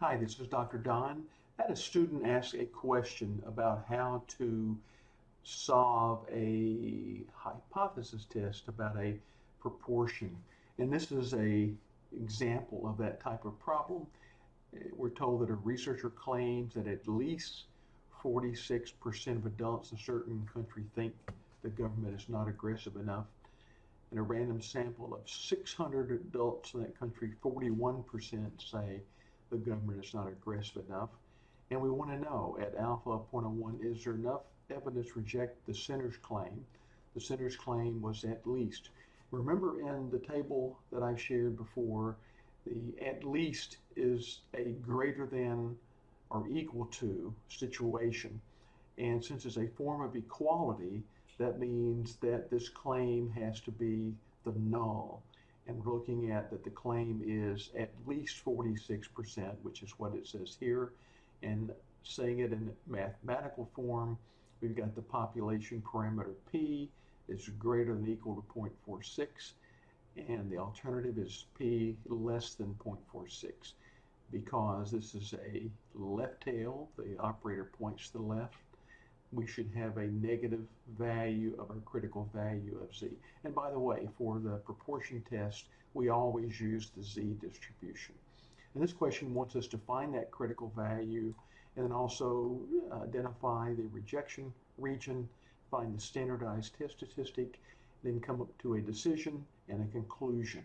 Hi, this is Dr. Don. I had a student ask a question about how to solve a hypothesis test about a proportion. And this is a example of that type of problem. We're told that a researcher claims that at least 46% of adults in a certain country think the government is not aggressive enough. In a random sample of 600 adults in that country, 41% say the government is not aggressive enough. And we want to know at alpha 0.01, is there enough evidence to reject the center's claim? The center's claim was at least. Remember in the table that I shared before, the at least is a greater than or equal to situation. And since it's a form of equality, that means that this claim has to be the null. And we're looking at that the claim is at least 46%, which is what it says here. And saying it in mathematical form, we've got the population parameter P is greater than equal to 0.46 and the alternative is P less than 0.46 because this is a left tail, the operator points to the left, we should have a negative value of our critical value of z. And by the way, for the proportion test, we always use the z distribution. And this question wants us to find that critical value and then also uh, identify the rejection region, find the standardized test statistic, then come up to a decision and a conclusion.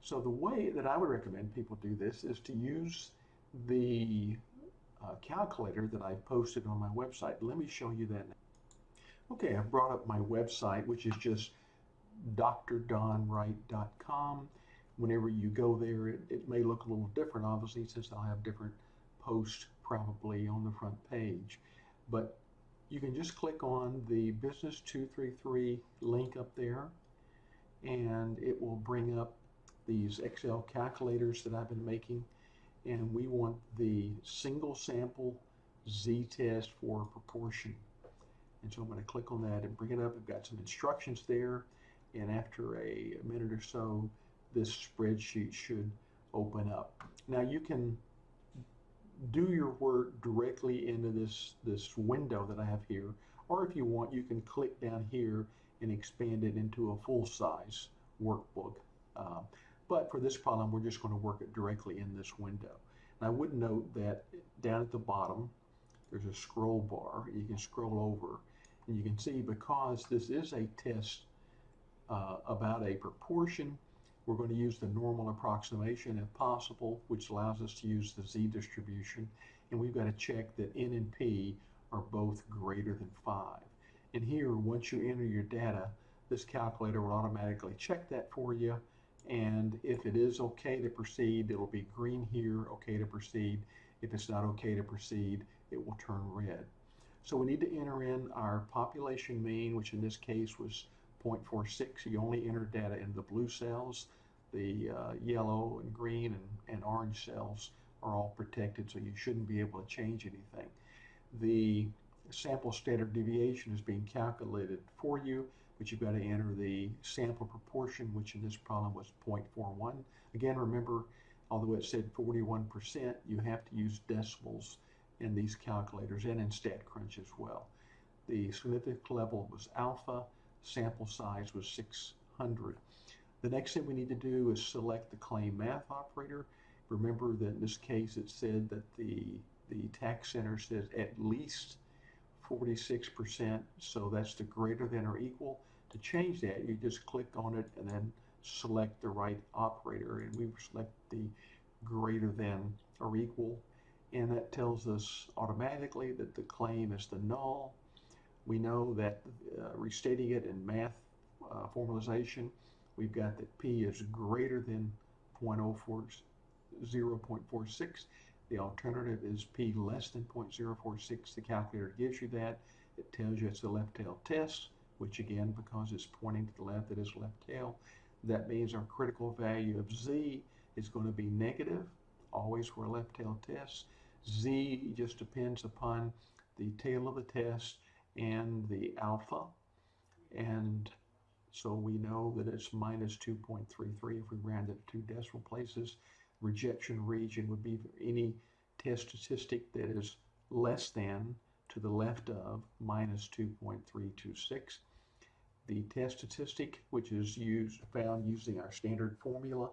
So the way that I would recommend people do this is to use the uh, calculator that I posted on my website. Let me show you that now. Okay, I've brought up my website, which is just drdonwright.com. Whenever you go there, it, it may look a little different, obviously, since I'll have different posts probably on the front page. But you can just click on the Business 233 link up there, and it will bring up these Excel calculators that I've been making and we want the single sample z-test for proportion. And so I'm going to click on that and bring it up. I've got some instructions there. And after a minute or so, this spreadsheet should open up. Now you can do your work directly into this, this window that I have here. Or if you want, you can click down here and expand it into a full-size workbook. Uh, but for this problem, we're just going to work it directly in this window. And I would note that down at the bottom, there's a scroll bar. You can scroll over and you can see because this is a test uh, about a proportion, we're going to use the normal approximation if possible, which allows us to use the z-distribution. And we've got to check that n and p are both greater than 5. And here, once you enter your data, this calculator will automatically check that for you and if it is okay to proceed, it'll be green here, okay to proceed. If it's not okay to proceed, it will turn red. So we need to enter in our population mean, which in this case was 0.46. You only enter data in the blue cells. The uh, yellow and green and, and orange cells are all protected, so you shouldn't be able to change anything. The sample standard deviation is being calculated for you but you've got to enter the sample proportion, which in this problem was 0.41. Again, remember, although it said 41%, you have to use decimals in these calculators and in StatCrunch as well. The significance level was alpha, sample size was 600. The next thing we need to do is select the claim math operator. Remember that in this case it said that the, the tax center says at least 46%, so that's the greater than or equal. To change that, you just click on it and then select the right operator, and we select the greater than or equal, and that tells us automatically that the claim is the null. We know that uh, restating it in math uh, formalization, we've got that P is greater than 0.04, 0.46 the alternative is P less than 0.046. The calculator gives you that. It tells you it's a left tail test, which again, because it's pointing to the left, it is left tail. That means our critical value of Z is going to be negative, always for a left tail test. Z just depends upon the tail of the test and the alpha. And so we know that it's minus 2.33 if we round it to two decimal places rejection region would be any test statistic that is less than to the left of minus 2.326. The test statistic, which is used found using our standard formula,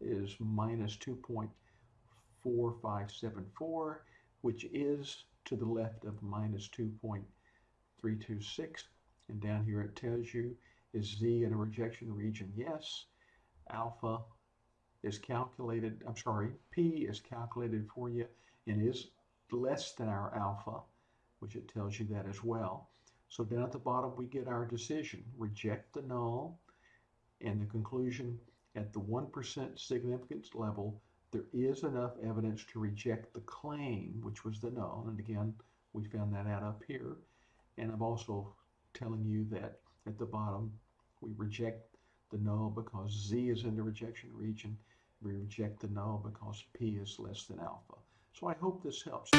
is minus 2.4574, which is to the left of minus 2.326. And down here it tells you, is Z in a rejection region? Yes. Alpha is calculated, I'm sorry, P is calculated for you and is less than our alpha, which it tells you that as well. So down at the bottom, we get our decision, reject the null, and the conclusion at the 1% significance level, there is enough evidence to reject the claim, which was the null. And again, we found that out up here. And I'm also telling you that at the bottom, we reject the null because Z is in the rejection region. We reject the null because P is less than alpha. So I hope this helps.